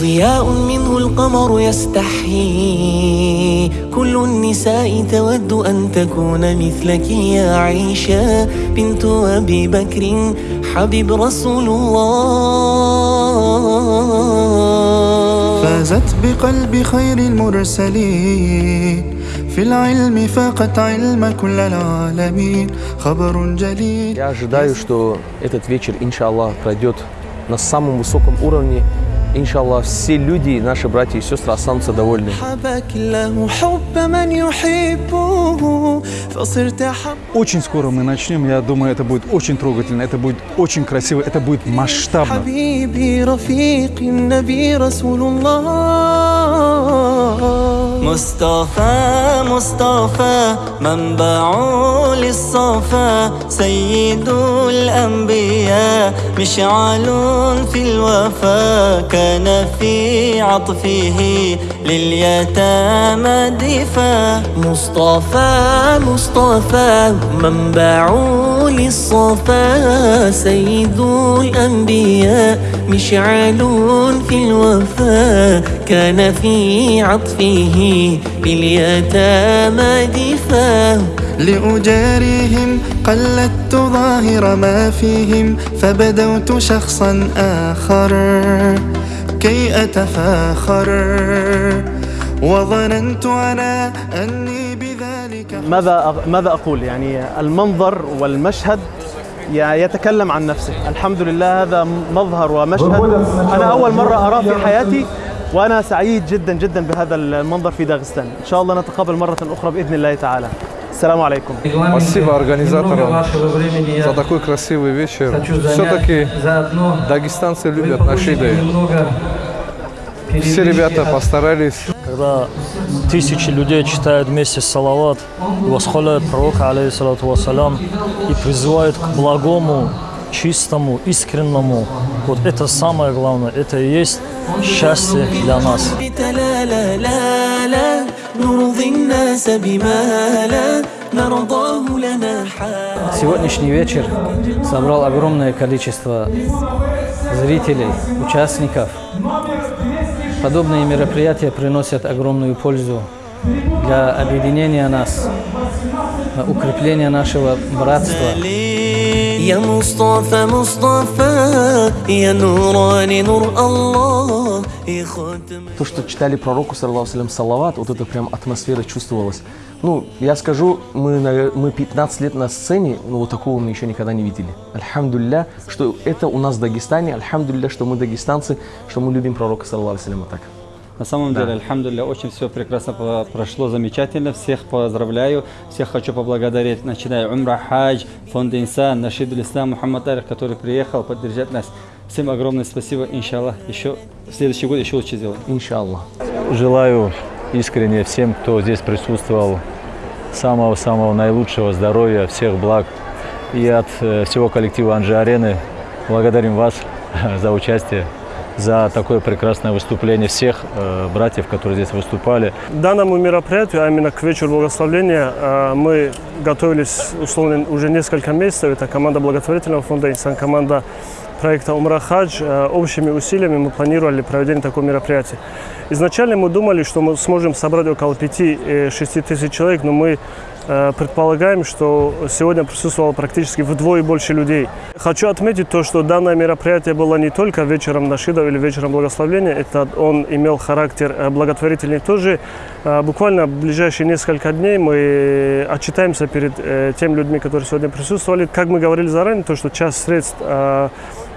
ضياء منه القمر يستحيي كل النساء تود أن تكون مثلك يا عيشة بنت أبي بكر حبيب رسول الله فازت بقلب خير المرسلين في العلم فاقت علم كل العالمين خبر جليل Я ожидаю, что этот вечер, иншаллах, пройдет на самом высоком уровне. иншаллах, все люди, наши братья и сестры, останутся довольны. Очень скоро мы начнем. Я думаю, это будет очень трогательно, это будет очень красиво, это будет масштабно. مصطفى مصطفى منبع للصفا. سيد الأنبياء مشعل في الوفا. كان في عطفه لليتامى دفا مصطفى مصطفى منبع للصفا. سيد الأنبياء مشعل في الوفا. كان في عطفه باليتامى دفا لأجاريهم قلدت ظاهر ما فيهم فبدوت شخصا آخر. كي أتفاخر. وظننت أنا أني بذلك ماذا ماذا أقول؟ يعني المنظر والمشهد يتكلم عن نفسه. الحمد لله هذا مظهر ومشهد. أنا أول مرة أراه في حياتي وأنا سعيد جدا جدا بهذا المنظر في داغستان. إن شاء الله نتقابل مرة أخرى بإذن الله تعالى. Салам алейкум. Спасибо организаторам за такой красивый вечер. Все-таки дагестанцы любят наши идеи. Все ребята постарались. Когда тысячи людей читают вместе салават, восхваляют пророка, алейхиссалату вассалям, и призывают к благому, чистому, искренному. Вот это самое главное, это и есть счастье для нас. Сегодняшний вечер собрал огромное количество зрителей, участников. Подобные мероприятия приносят огромную пользу для объединения нас, укрепления нашего братства. يا مصطفى مصطفى يا نوراني نور الله يا خاتم То, что читали пророку, саллаху алейхи салават, вот эта прям атмосфера чувствовалась. Ну, я скажу, мы, на- мы 15 лет на сцене, но вот такого мы еще никогда не видели. Альхамдулля, что это у нас в Дагестане, альхамдулля, что мы дагестанцы, что мы любим пророка, саллаху алейхи вот так. На самом деле, альхамдулилля, очень все прекрасно прошло, замечательно. Всех поздравляю, всех хочу поблагодарить, начиная Умра Хадж, фонд Инсан, Нашид Ислам, Мухаммад Арих, который приехал поддержать нас. Всем огромное спасибо, иншаллах. Еще в следующий год еще лучше сделаем. Иншаллах. Желаю искренне всем, кто здесь присутствовал, самого-самого наилучшего здоровья, всех благ. И от э, всего коллектива Анжи Арены благодарим вас за участие, за такое прекрасное выступление всех э, братьев, которые здесь выступали. данному мероприятию, а именно к вечеру благословления, э, мы готовились условно уже несколько месяцев. Это команда благотворительного фонда «Инсан», команда проекта «Умра Хадж». Э, Общими усилиями мы планировали проведение такого мероприятия. Изначально мы думали, что мы сможем собрать около 5-6 тысяч человек, но мы э, предполагаем, что сегодня присутствовало практически вдвое больше людей. Хочу отметить то, что данное мероприятие было не только вечером нашидов или вечером благословления, это он имел характер э, благотворительный тоже. Э, Буквально в ближайшие несколько дней мы отчитаемся перед э, теми людьми, которые сегодня присутствовали. Как мы говорили заранее, то, что часть средств, э,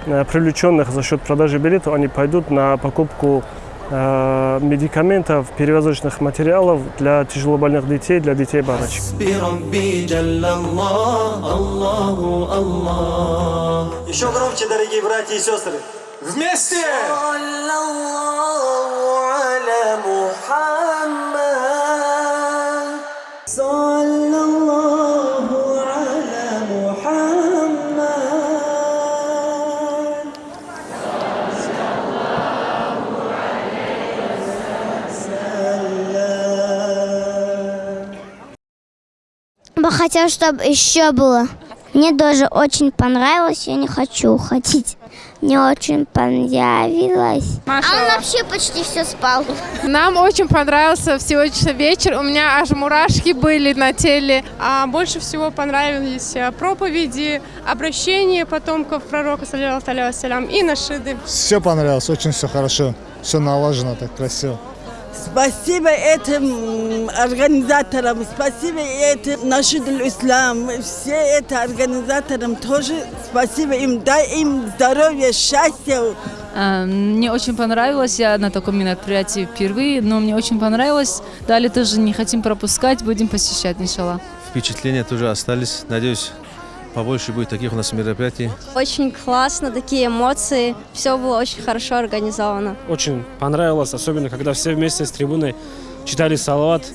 э, привлеченных за счет продажи билетов, они пойдут на покупку э, Э, медикаментов, перевозочных материалов для тяжелобольных детей, для детей-бабочек. Еще громче, дорогие братья и сестры! Вместе! Хотел, чтобы еще было. Мне тоже очень понравилось, я не хочу уходить. Мне очень понравилось. А он вообще почти все спал. Нам очень понравился сегодняшний вечер. У меня аж мурашки были на теле. А больше всего понравились э, проповеди, обращения потомков пророка, салям, и нашиды. Все понравилось, очень все хорошо. Все налажено, так красиво. Спасибо этим организаторам, спасибо этим нашим ислам, все это организаторам тоже спасибо им, дай им здоровья, счастья. Мне очень понравилось, я на таком мероприятии впервые, но мне очень понравилось. Далее тоже не хотим пропускать, будем посещать, иншаллах. Впечатления тоже остались, надеюсь, побольше будет таких у нас мероприятий. Очень классно, такие эмоции. Все было очень хорошо организовано. Очень понравилось, особенно когда все вместе с трибуной читали салават.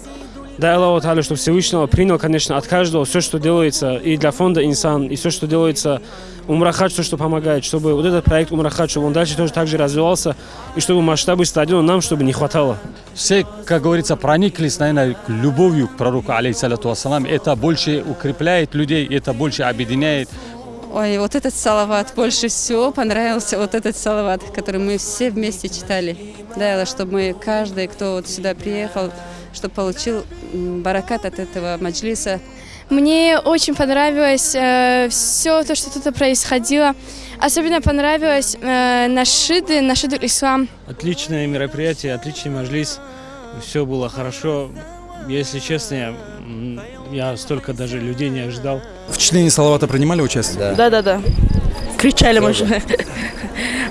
Дай Аллаху Та'аля, чтобы Всевышнего принял, конечно, от каждого все, что делается и для фонда «Инсан», и все, что делается Умрахадж, все, что помогает, чтобы вот этот проект Умрахадж, чтобы он дальше тоже так же развивался, и чтобы масштабы стадиона нам, чтобы не хватало. Все, как говорится, прониклись, наверное, любовью к пророку, алейхиссалату вассалам. Это больше укрепляет людей, это больше объединяет. Ой, вот этот салават, больше всего понравился вот этот салават, который мы все вместе читали. Да, чтобы мы, каждый, кто вот сюда приехал, чтобы получил баракат от этого маджлиса. Мне очень понравилось э, все то, что тут происходило. Особенно понравилось э, нашиды, нашиды ислам. Отличное мероприятие, отличный маджлис. Все было хорошо. Если честно, я, я столько даже людей не ожидал. В чтении Салавата принимали участие? Да, да, да. Кричали, можно.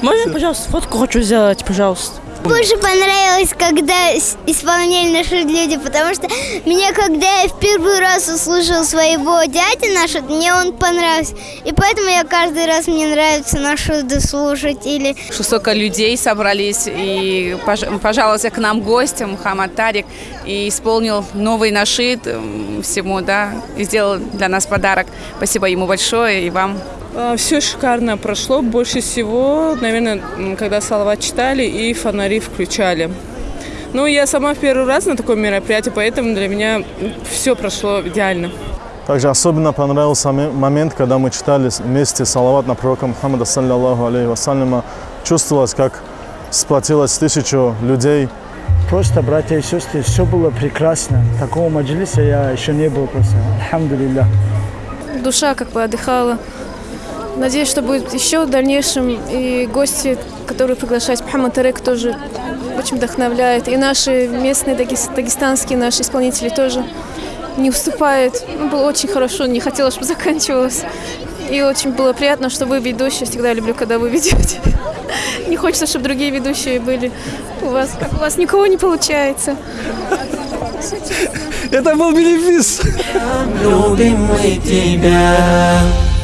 Можно, пожалуйста, фотку хочу сделать, пожалуйста. Больше понравилось, когда исполняли наши люди, потому что мне, когда я в первый раз услышал своего дяди нашего, мне он понравился. И поэтому я каждый раз, мне нравится нашу слушать. Или... Что столько людей собрались и пожаловался к нам гостем, Мухаммад Тарик, и исполнил новый нашид всему, да, и сделал для нас подарок. Спасибо ему большое и вам. А, Все шикарно прошло. Больше всего, наверное, когда салават читали и фонари включали. Ну, я сама в первый раз на таком мероприятии, поэтому для меня все прошло идеально. Также особенно понравился момент, когда мы читали вместе салават на пророка Мухаммада, саллиллаху алейхи вассаляма. Чувствовалось, как сплотилось тысячу людей. Просто, братья и сестры, все было прекрасно. Такого маджлиса я еще не был просто. Альхамдулилля. Душа как бы отдыхала. Надеюсь, что будет еще в дальнейшем. И гости, которые приглашают, Мухаммад Тарек тоже очень вдохновляет. И наши местные дагестанские наши исполнители тоже не уступают. Ну, было очень хорошо, не хотела, чтобы заканчивалось. И очень было приятно, что вы ведущие. Всегда люблю, когда вы ведете. Не хочется, чтобы другие ведущие были. У вас, как у вас никого не получается. Это был бенефис. Любим мы тебя.